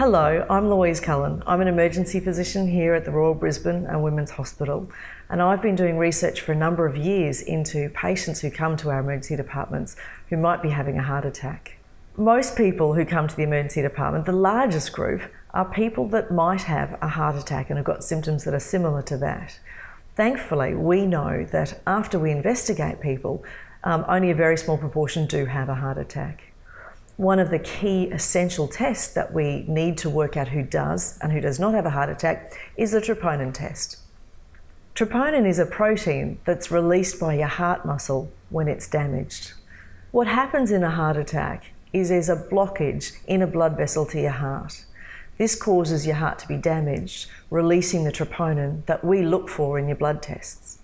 Hello, I'm Louise Cullen. I'm an emergency physician here at the Royal Brisbane and Women's Hospital, and I've been doing research for a number of years into patients who come to our emergency departments who might be having a heart attack. Most people who come to the emergency department, the largest group, are people that might have a heart attack and have got symptoms that are similar to that. Thankfully, we know that after we investigate people, um, only a very small proportion do have a heart attack one of the key essential tests that we need to work out who does and who does not have a heart attack is the troponin test. Troponin is a protein that's released by your heart muscle when it's damaged. What happens in a heart attack is there's a blockage in a blood vessel to your heart. This causes your heart to be damaged, releasing the troponin that we look for in your blood tests.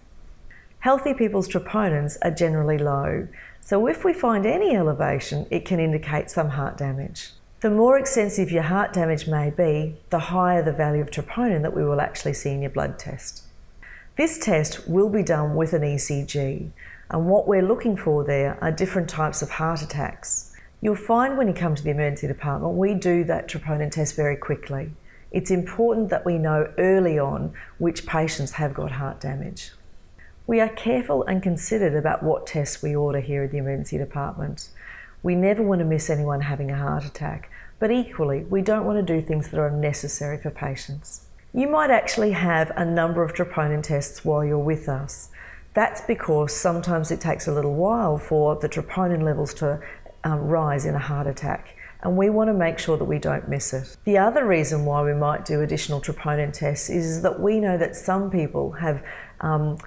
Healthy people's troponins are generally low, so if we find any elevation, it can indicate some heart damage. The more extensive your heart damage may be, the higher the value of troponin that we will actually see in your blood test. This test will be done with an ECG, and what we're looking for there are different types of heart attacks. You'll find when you come to the emergency department, we do that troponin test very quickly. It's important that we know early on which patients have got heart damage. We are careful and considered about what tests we order here at the emergency department. We never want to miss anyone having a heart attack, but equally, we don't want to do things that are unnecessary for patients. You might actually have a number of troponin tests while you're with us. That's because sometimes it takes a little while for the troponin levels to um, rise in a heart attack and we want to make sure that we don't miss it. The other reason why we might do additional troponin tests is that we know that some people have um,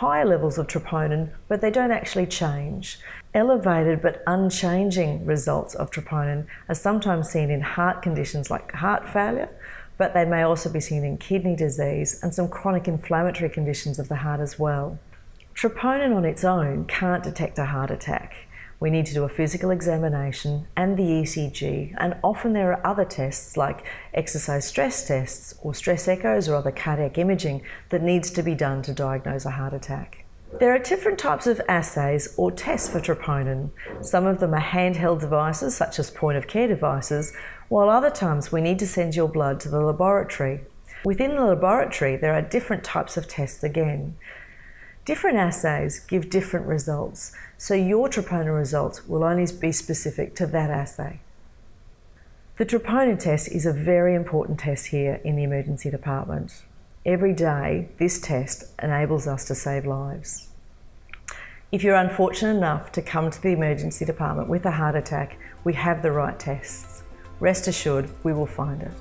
higher levels of troponin, but they don't actually change. Elevated but unchanging results of troponin are sometimes seen in heart conditions like heart failure, but they may also be seen in kidney disease and some chronic inflammatory conditions of the heart as well. Troponin on its own can't detect a heart attack. We need to do a physical examination and the ECG, and often there are other tests like exercise stress tests or stress echoes or other cardiac imaging that needs to be done to diagnose a heart attack. There are different types of assays or tests for troponin. Some of them are handheld devices, such as point of care devices, while other times we need to send your blood to the laboratory. Within the laboratory, there are different types of tests again. Different assays give different results, so your troponin results will only be specific to that assay. The troponin test is a very important test here in the emergency department. Every day, this test enables us to save lives. If you're unfortunate enough to come to the emergency department with a heart attack, we have the right tests. Rest assured, we will find it.